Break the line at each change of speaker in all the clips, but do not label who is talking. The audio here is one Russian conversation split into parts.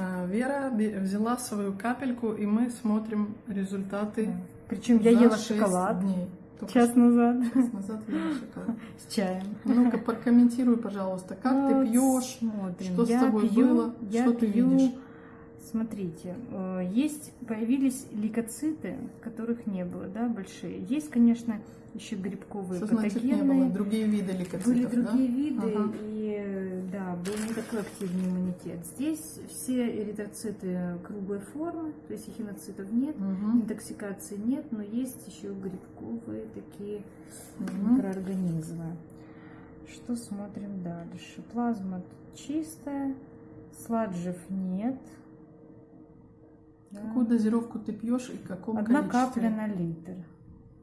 А, Вера взяла свою капельку, и мы смотрим результаты.
Причем я ела шоколад
дней. Только
час назад
час назад ела шоколад.
с чаем.
Ну-ка, прокомментируй, пожалуйста, как
Вот,
ты пьешь,
смотрим.
что с
Я
тобой
пью-
было,
я
что ты
пью-
видишь?
Смотрите, э, есть, появились лейкоциты, которых не было, да, большие. Есть, конечно, еще грибковые
Что значит не было?
патогенные.
Другие виды лейкоцитов,
Были
да?
другие виды,
Ага.
и да, был не такой активный иммунитет. Здесь все эритроциты круглой формы, то есть эхиноцитов нет,
Мгм.
интоксикации нет, но есть еще грибковые такие
Мгм.
микроорганизмы. Что смотрим дальше? Плазма чистая, сладжев нет. Да.
Какую дозировку ты пьешь и в каком
Одна
количестве?
капля на литр.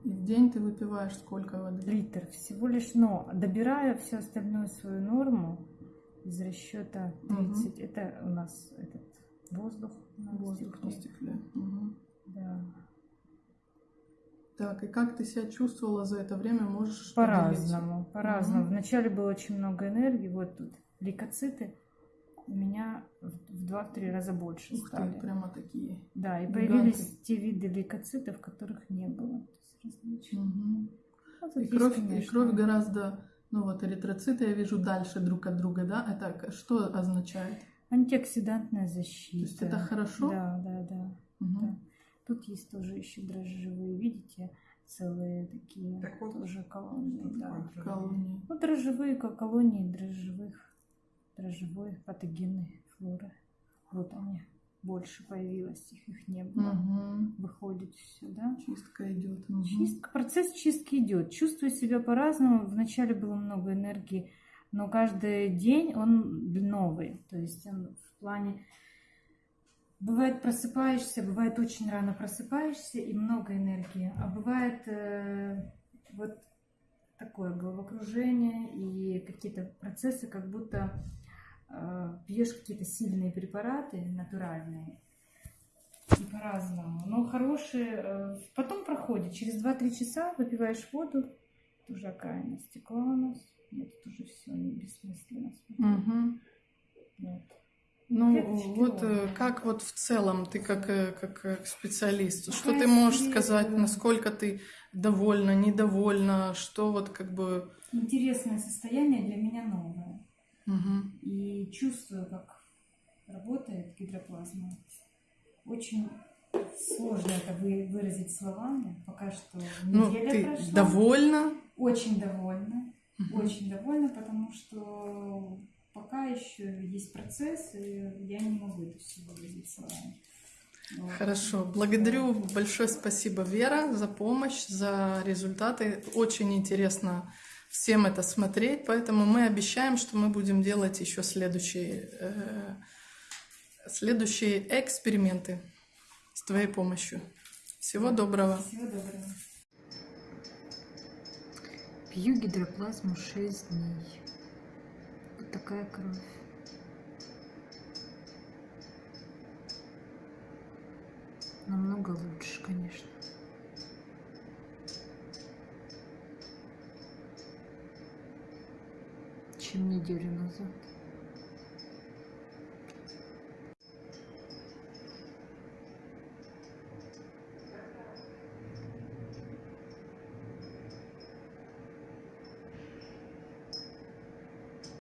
И в день ты выпиваешь сколько воды?
Литр всего лишь, но добираю всю остальную свою норму из расчета 30. Это у нас этот воздух. на
Воздух на
стекле.
стекле. Мгм.
Да.
Так, и как ты себя чувствовала за это время, можешь?
По-разному, по-разному.
Мгм.
Вначале было очень много энергии, вот тут лейкоциты у меня в в два-три раза больше
Ух ты,
стали.
прямо такие.
Да, и
гиганты.
появились те виды лейкоцитов, которых не было. Ну, тут
И кровь, и кровь гораздо, ну вот эритроциты я вижу дальше друг от друга, да? Это что означает?
Антиоксидантная защита.
То есть это хорошо?
Да, да, да.
Мгм.
да. Тут есть тоже еще дрожжевые, видите, целые такие
Так вот,
тоже колонии. Да.
Колонии.
Ну, дрожжевые ко- колонии дрожжевых, дрожжевой патогенной флоры. Вот они. Больше появилось, их, их не было.
Мгм.
Выходит все, да?
Чистка идет. Мгм.
Чистка, процесс чистки идет. Чувствую себя по-разному. Вначале было много энергии, но каждый день он новый. То есть он в плане... Бывает просыпаешься, бывает очень рано просыпаешься и много энергии. А бывает э, вот такое головокружение и какие-то процессы, как будто пьешь какие-то сильные препараты натуральные. И по-разному. Но хорошие. э, Потом проходит. Через 2-3 часа выпиваешь воду. Уже окраина стекла у нас. Нет, тут уже все бессмысленно.
Мгм.
Вот.
Ну,
Клеточки
вот э,
ровные.
как вот в целом ты как, э, как э, специалист, что
Какая
ты можешь
свежая.
сказать, насколько ты довольна, недовольна, что вот как бы...
Интересное состояние для меня новое.
Мгм.
И чувствую, как работает гидроплазма. Очень сложно это вы- выразить словами. Пока что
Ну,
неделя
ты
прошла.
довольна?
Очень довольна.
Мгм.
Очень довольна, потому что пока еще есть процесс, и я не могу это все выразить словами. Вот.
Хорошо, благодарю, большое спасибо, Вера, за помощь, за результаты. Очень интересно всем это смотреть, поэтому мы обещаем, что мы будем делать еще следующие, э, следующие эксперименты с твоей помощью. Всего доброго.
Всего доброго. Пью гидроплазму 6 дней. Вот такая кровь. Намного лучше, конечно. Чем неделю назад.